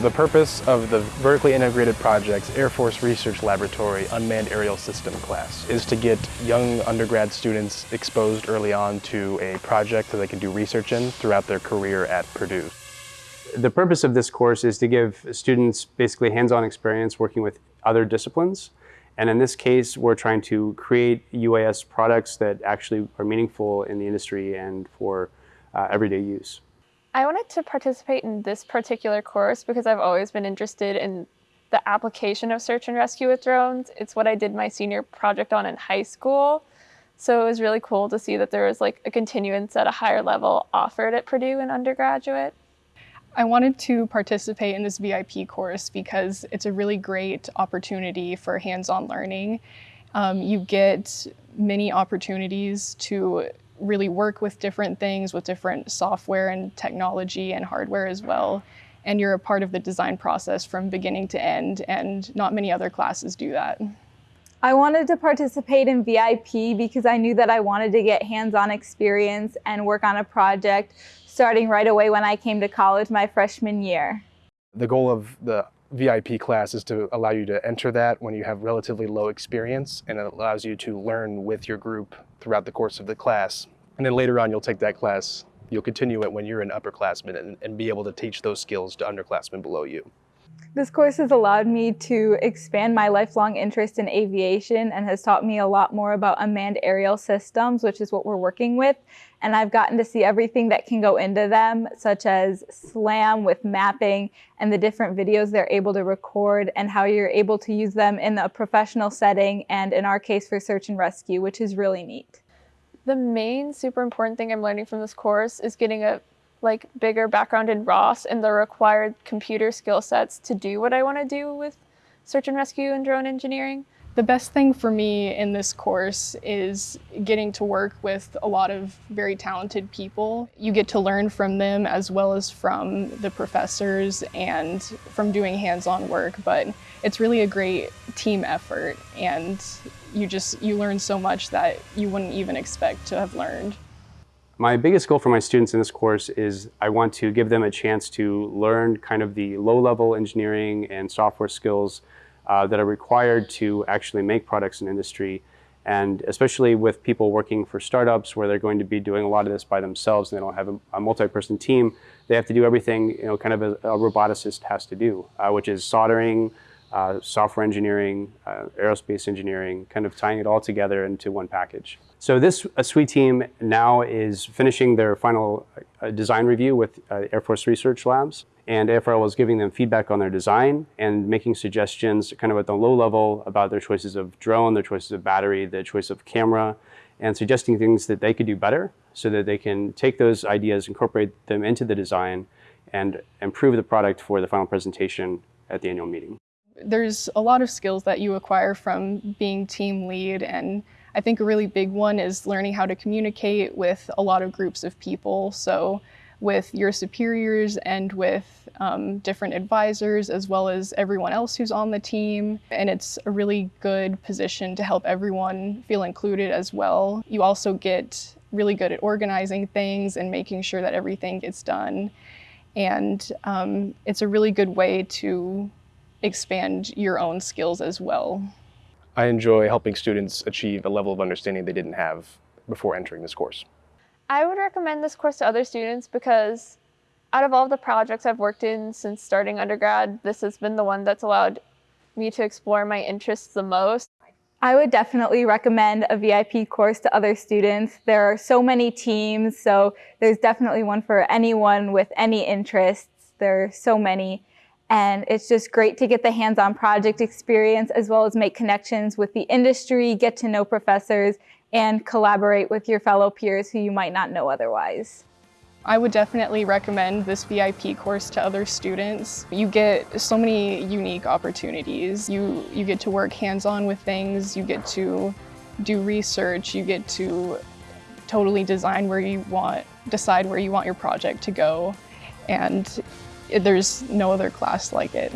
The purpose of the Vertically Integrated Projects Air Force Research Laboratory Unmanned Aerial System class is to get young undergrad students exposed early on to a project that they can do research in throughout their career at Purdue. The purpose of this course is to give students basically hands-on experience working with other disciplines. And in this case, we're trying to create UAS products that actually are meaningful in the industry and for uh, everyday use. I wanted to participate in this particular course because I've always been interested in the application of search and rescue with drones. It's what I did my senior project on in high school. So it was really cool to see that there was like a continuance at a higher level offered at Purdue in undergraduate. I wanted to participate in this VIP course because it's a really great opportunity for hands-on learning. Um, you get many opportunities to really work with different things with different software and technology and hardware as well. And you're a part of the design process from beginning to end and not many other classes do that. I wanted to participate in VIP because I knew that I wanted to get hands-on experience and work on a project starting right away when I came to college my freshman year. The goal of the VIP class is to allow you to enter that when you have relatively low experience and it allows you to learn with your group throughout the course of the class. And then later on you'll take that class, you'll continue it when you're an upperclassman and, and be able to teach those skills to underclassmen below you. This course has allowed me to expand my lifelong interest in aviation and has taught me a lot more about unmanned aerial systems, which is what we're working with. And I've gotten to see everything that can go into them, such as SLAM with mapping and the different videos they're able to record and how you're able to use them in a professional setting and in our case for search and rescue, which is really neat. The main super important thing I'm learning from this course is getting a like bigger background in ROS and the required computer skill sets to do what I want to do with search and rescue and drone engineering. The best thing for me in this course is getting to work with a lot of very talented people. You get to learn from them as well as from the professors and from doing hands-on work, but it's really a great team effort and you just, you learn so much that you wouldn't even expect to have learned. My biggest goal for my students in this course is I want to give them a chance to learn kind of the low-level engineering and software skills uh, that are required to actually make products in industry. And especially with people working for startups where they're going to be doing a lot of this by themselves and they don't have a, a multi-person team, they have to do everything you know, kind of a, a roboticist has to do, uh, which is soldering, uh, software engineering, uh, aerospace engineering, kind of tying it all together into one package. So this uh, SWE team now is finishing their final uh, design review with uh, Air Force Research Labs. And AFRL is giving them feedback on their design and making suggestions kind of at the low level about their choices of drone, their choices of battery, their choice of camera, and suggesting things that they could do better so that they can take those ideas, incorporate them into the design, and improve the product for the final presentation at the annual meeting there's a lot of skills that you acquire from being team lead and I think a really big one is learning how to communicate with a lot of groups of people. So with your superiors and with um, different advisors as well as everyone else who's on the team. And it's a really good position to help everyone feel included as well. You also get really good at organizing things and making sure that everything gets done. And um, it's a really good way to expand your own skills as well. I enjoy helping students achieve a level of understanding they didn't have before entering this course. I would recommend this course to other students because out of all the projects I've worked in since starting undergrad, this has been the one that's allowed me to explore my interests the most. I would definitely recommend a VIP course to other students. There are so many teams, so there's definitely one for anyone with any interests. There are so many. And it's just great to get the hands-on project experience as well as make connections with the industry, get to know professors, and collaborate with your fellow peers who you might not know otherwise. I would definitely recommend this VIP course to other students. You get so many unique opportunities. You, you get to work hands-on with things, you get to do research, you get to totally design where you want, decide where you want your project to go. And there's no other class like it.